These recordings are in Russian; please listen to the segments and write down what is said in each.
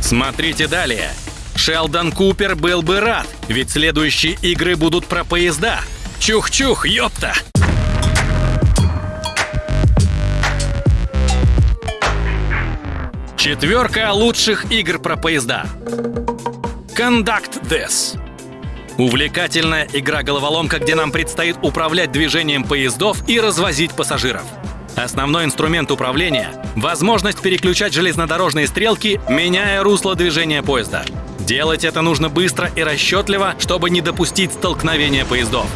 Смотрите далее. Шелдон Купер был бы рад, ведь следующие игры будут про поезда. Чух-чух, ёпта! Четверка лучших игр про поезда. Conduct This. Увлекательная игра-головоломка, где нам предстоит управлять движением поездов и развозить пассажиров. Основной инструмент управления — возможность переключать железнодорожные стрелки, меняя русло движения поезда. Делать это нужно быстро и расчетливо, чтобы не допустить столкновения поездов.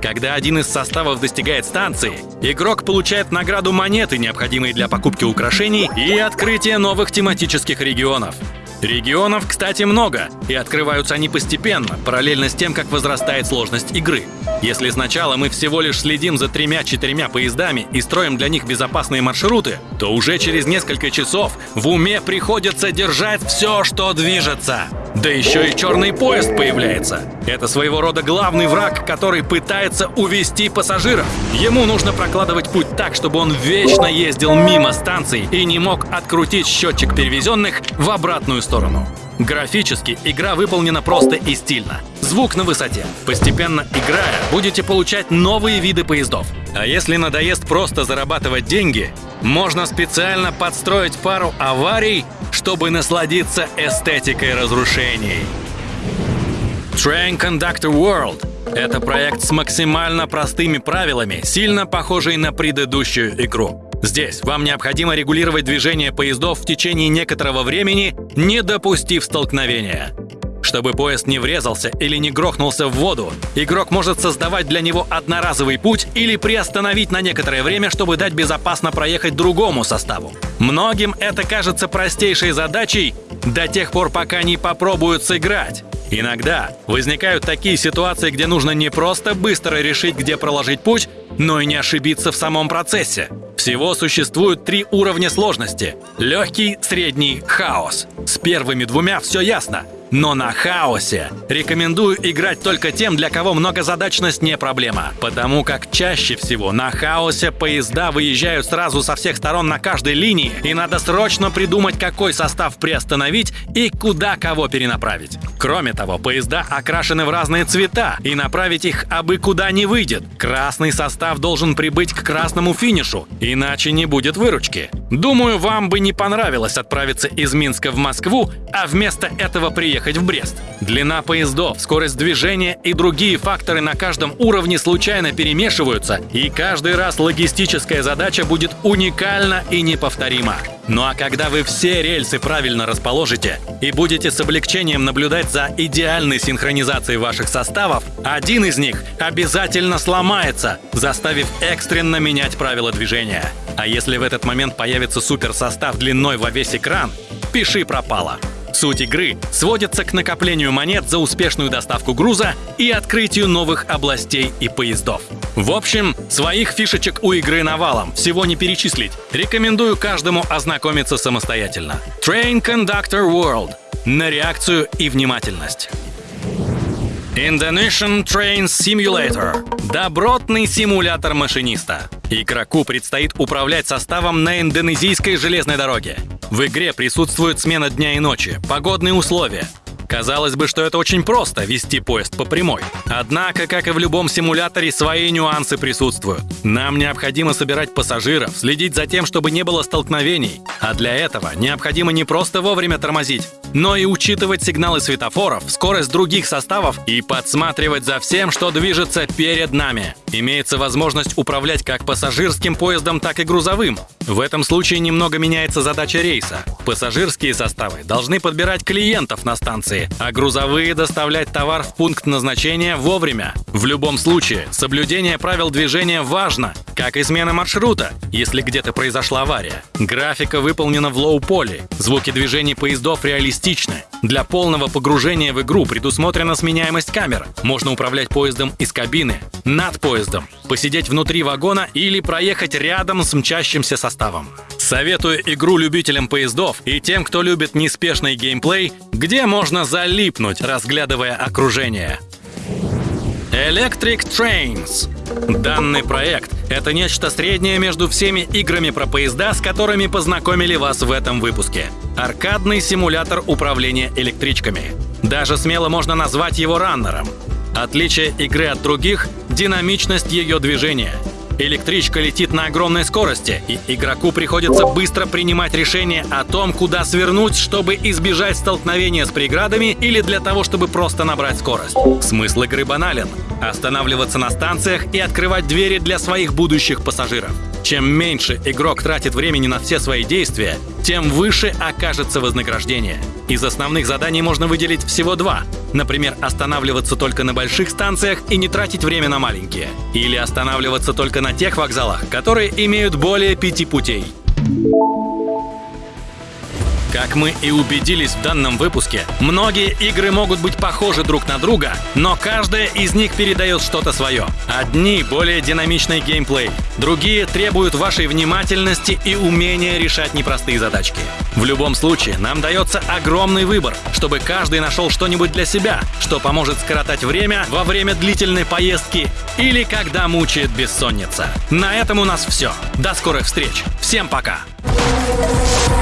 Когда один из составов достигает станции, игрок получает награду монеты, необходимые для покупки украшений и открытия новых тематических регионов. Регионов, кстати, много, и открываются они постепенно, параллельно с тем, как возрастает сложность игры. Если сначала мы всего лишь следим за тремя-четырьмя поездами и строим для них безопасные маршруты, то уже через несколько часов в уме приходится держать все, что движется. Да еще и черный поезд появляется. Это своего рода главный враг, который пытается увести пассажиров. Ему нужно прокладывать путь так, чтобы он вечно ездил мимо станций и не мог открутить счетчик перевезенных в обратную сторону. Графически игра выполнена просто и стильно. Звук на высоте. Постепенно играя, будете получать новые виды поездов. А если надоест просто зарабатывать деньги, можно специально подстроить пару аварий, чтобы насладиться эстетикой разрушений. Train Conductor World — это проект с максимально простыми правилами, сильно похожий на предыдущую игру. Здесь вам необходимо регулировать движение поездов в течение некоторого времени, не допустив столкновения. Чтобы поезд не врезался или не грохнулся в воду, игрок может создавать для него одноразовый путь или приостановить на некоторое время, чтобы дать безопасно проехать другому составу. Многим это кажется простейшей задачей до тех пор, пока не попробуют сыграть. Иногда возникают такие ситуации, где нужно не просто быстро решить, где проложить путь, но и не ошибиться в самом процессе. Всего существует три уровня сложности. Легкий, средний, хаос. С первыми двумя все ясно. Но на хаосе рекомендую играть только тем, для кого многозадачность не проблема. Потому как чаще всего на хаосе поезда выезжают сразу со всех сторон на каждой линии, и надо срочно придумать, какой состав приостановить и куда кого перенаправить. Кроме того, поезда окрашены в разные цвета, и направить их абы куда не выйдет. Красный состав должен прибыть к красному финишу, иначе не будет выручки. Думаю, вам бы не понравилось отправиться из Минска в Москву, а вместо этого приехать ехать в Брест. Длина поездов, скорость движения и другие факторы на каждом уровне случайно перемешиваются, и каждый раз логистическая задача будет уникальна и неповторима. Ну а когда вы все рельсы правильно расположите и будете с облегчением наблюдать за идеальной синхронизацией ваших составов, один из них обязательно сломается, заставив экстренно менять правила движения. А если в этот момент появится суперсостав длиной во весь экран, пиши пропало. Суть игры сводится к накоплению монет за успешную доставку груза и открытию новых областей и поездов. В общем, своих фишечек у игры навалом, всего не перечислить. Рекомендую каждому ознакомиться самостоятельно. Train Conductor World. На реакцию и внимательность. Indonesian Train Simulator – добротный симулятор машиниста. Игроку предстоит управлять составом на индонезийской железной дороге. В игре присутствует смена дня и ночи, погодные условия, Казалось бы, что это очень просто — вести поезд по прямой. Однако, как и в любом симуляторе, свои нюансы присутствуют. Нам необходимо собирать пассажиров, следить за тем, чтобы не было столкновений. А для этого необходимо не просто вовремя тормозить, но и учитывать сигналы светофоров, скорость других составов и подсматривать за всем, что движется перед нами. Имеется возможность управлять как пассажирским поездом, так и грузовым. В этом случае немного меняется задача рейса. Пассажирские составы должны подбирать клиентов на станции, а грузовые доставлять товар в пункт назначения вовремя. В любом случае, соблюдение правил движения важно, как и смена маршрута, если где-то произошла авария. Графика выполнена в low poly, звуки движений поездов реалистичны. Для полного погружения в игру предусмотрена сменяемость камер. Можно управлять поездом из кабины, над поездом, посидеть внутри вагона или проехать рядом с мчащимся составом. Советую игру любителям поездов и тем, кто любит неспешный геймплей, где можно залипнуть, разглядывая окружение. Electric Trains. Данный проект Это нечто среднее между всеми играми про поезда, с которыми познакомили вас в этом выпуске. Аркадный симулятор управления электричками. Даже смело можно назвать его раннером. Отличие игры от других — динамичность ее движения — Электричка летит на огромной скорости, и игроку приходится быстро принимать решение о том, куда свернуть, чтобы избежать столкновения с преградами или для того, чтобы просто набрать скорость. Смысл игры банален — останавливаться на станциях и открывать двери для своих будущих пассажиров. Чем меньше игрок тратит времени на все свои действия, тем выше окажется вознаграждение. Из основных заданий можно выделить всего два. Например, останавливаться только на больших станциях и не тратить время на маленькие. Или останавливаться только на тех вокзалах, которые имеют более пяти путей. Как мы и убедились в данном выпуске, многие игры могут быть похожи друг на друга, но каждая из них передает что-то свое. Одни более динамичный геймплей, другие требуют вашей внимательности и умения решать непростые задачки. В любом случае, нам дается огромный выбор, чтобы каждый нашел что-нибудь для себя, что поможет скоротать время во время длительной поездки или когда мучает бессонница. На этом у нас все. До скорых встреч. Всем пока! Thank you.